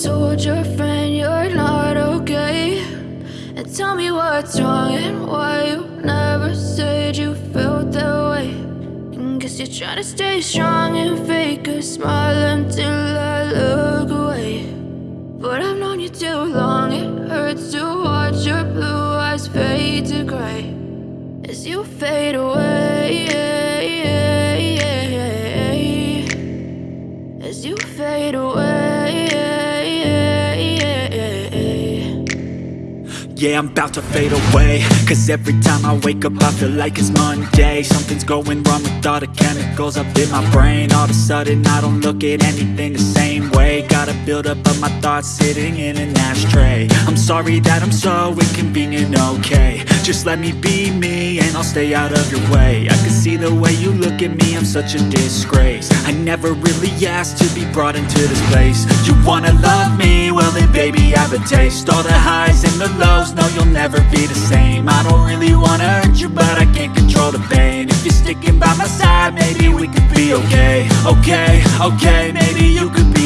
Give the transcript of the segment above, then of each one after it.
told your friend you're not okay. And tell me what's wrong and why you never said you felt that way. And guess you're trying to stay strong and fake a smile until I look away. But I've known you too long, it hurts to watch your blue eyes fade to gray As you fade away Yeah, I'm about to fade away. Cause every time I wake up I feel like it's Monday. Something's going wrong with all the chemicals up in my brain. All of a sudden I don't look at anything the same way. Gotta build up of my thoughts sitting in an ashtray. I'm sorry that I'm so inconvenient, okay. Just let me be me and I'll stay out of your way. I can see the way you look at me, I'm such a disgrace. I never really asked to be brought into this place. You wanna love me? Well then baby I have a taste. All the highs the lows no, you'll never be the same. I don't really wanna hurt you, but I can't control the pain. If you're sticking by my side, maybe we could be okay. Okay, okay, maybe you could be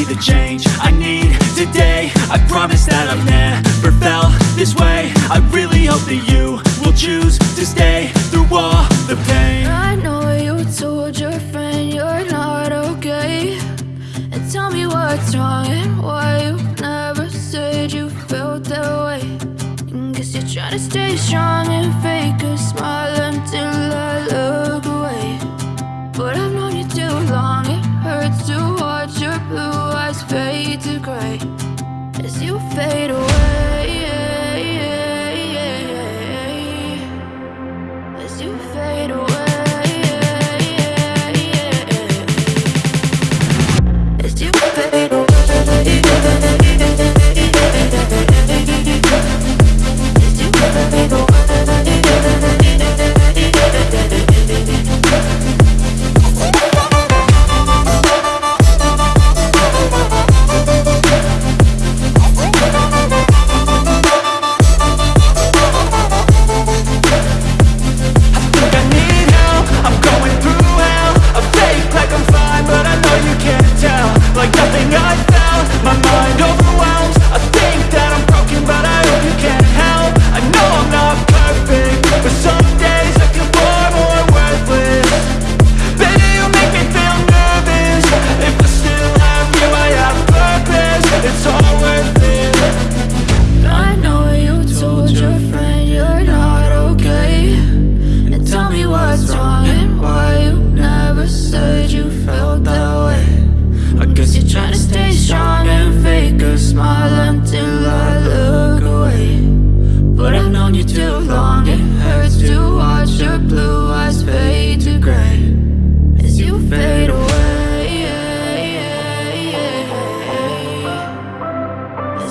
stay strong and fake a smile until I look away. But I've known you too long, it hurts to watch your blue eyes fade to gray. As you fade away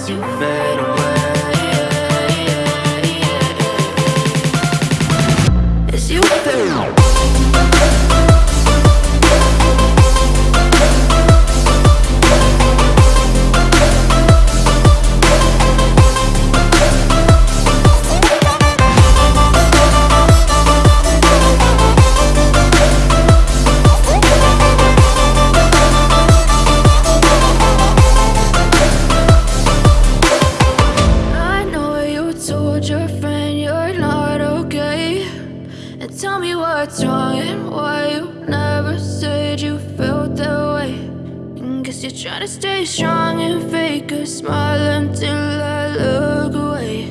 too fast you never said you felt that way? I guess you're trying to stay strong and fake a smile until I look away.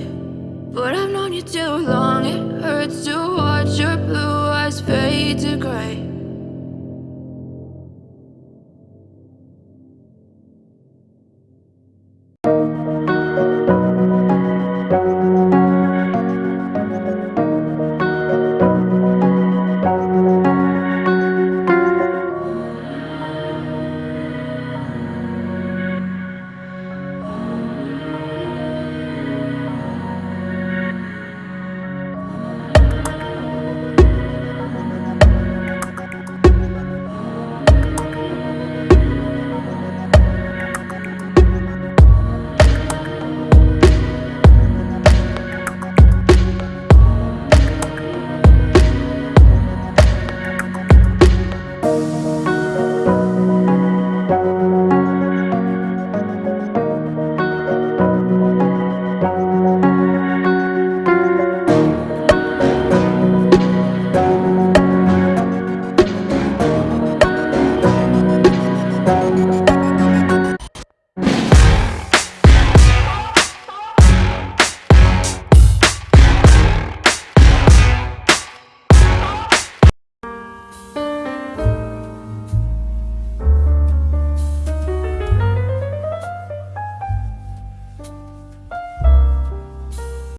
But I've known you too long It hurts to watch your blue eyes fade to gray